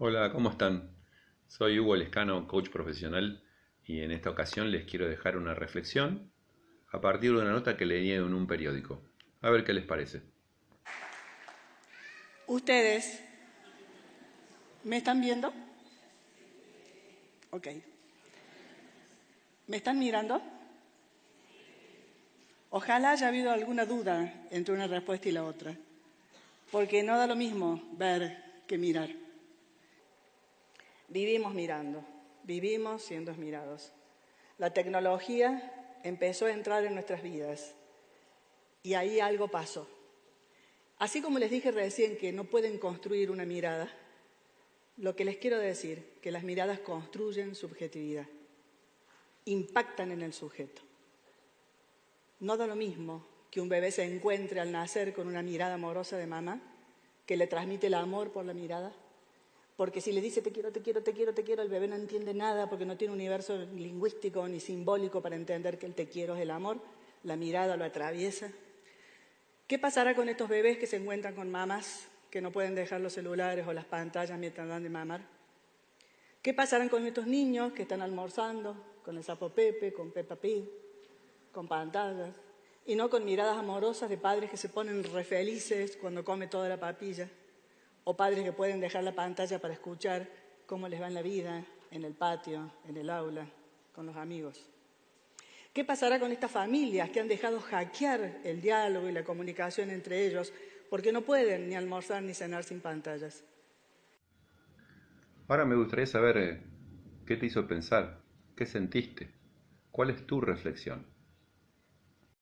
Hola, ¿cómo están? Soy Hugo Lescano, coach profesional, y en esta ocasión les quiero dejar una reflexión a partir de una nota que leí en un periódico. A ver qué les parece. ¿Ustedes me están viendo? Ok. ¿Me están mirando? Ojalá haya habido alguna duda entre una respuesta y la otra, porque no da lo mismo ver que mirar. Vivimos mirando, vivimos siendo mirados. La tecnología empezó a entrar en nuestras vidas y ahí algo pasó. Así como les dije recién que no pueden construir una mirada, lo que les quiero decir, que las miradas construyen subjetividad, impactan en el sujeto. No da lo mismo que un bebé se encuentre al nacer con una mirada amorosa de mamá, que le transmite el amor por la mirada, porque si le dice te quiero, te quiero, te quiero, te quiero, el bebé no entiende nada porque no tiene un universo lingüístico ni simbólico para entender que el te quiero es el amor, la mirada lo atraviesa. ¿Qué pasará con estos bebés que se encuentran con mamás que no pueden dejar los celulares o las pantallas mientras dan de mamar? ¿Qué pasará con estos niños que están almorzando con el sapo Pepe, con Peppa Pig, con pantallas y no con miradas amorosas de padres que se ponen re felices cuando come toda la papilla? O padres que pueden dejar la pantalla para escuchar cómo les va en la vida, en el patio, en el aula, con los amigos. ¿Qué pasará con estas familias que han dejado hackear el diálogo y la comunicación entre ellos porque no pueden ni almorzar ni cenar sin pantallas? Ahora me gustaría saber eh, qué te hizo pensar, qué sentiste, cuál es tu reflexión.